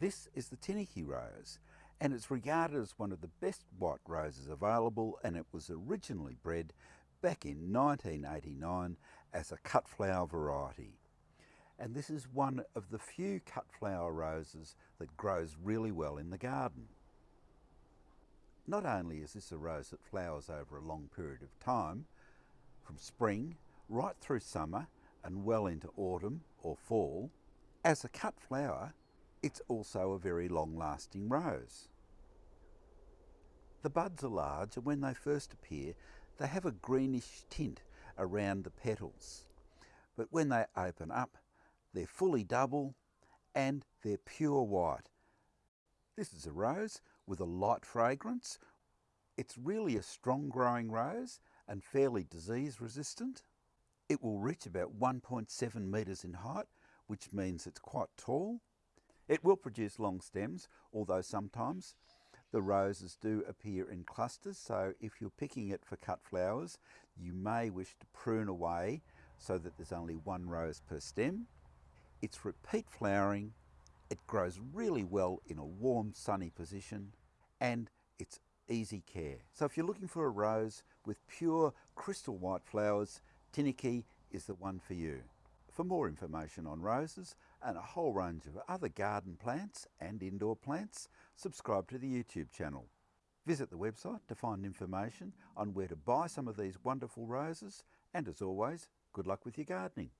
This is the Tineke rose and it's regarded as one of the best white roses available and it was originally bred back in 1989 as a cut flower variety. And this is one of the few cut flower roses that grows really well in the garden. Not only is this a rose that flowers over a long period of time, from spring right through summer and well into autumn or fall, as a cut flower, it's also a very long lasting rose. The buds are large and when they first appear, they have a greenish tint around the petals. But when they open up, they're fully double and they're pure white. This is a rose with a light fragrance. It's really a strong growing rose and fairly disease resistant. It will reach about 1.7 metres in height, which means it's quite tall. It will produce long stems, although sometimes the roses do appear in clusters, so if you're picking it for cut flowers, you may wish to prune away so that there's only one rose per stem. It's repeat flowering, it grows really well in a warm sunny position, and it's easy care. So if you're looking for a rose with pure crystal white flowers, Tineke is the one for you. For more information on roses and a whole range of other garden plants and indoor plants, subscribe to the YouTube channel. Visit the website to find information on where to buy some of these wonderful roses and as always, good luck with your gardening.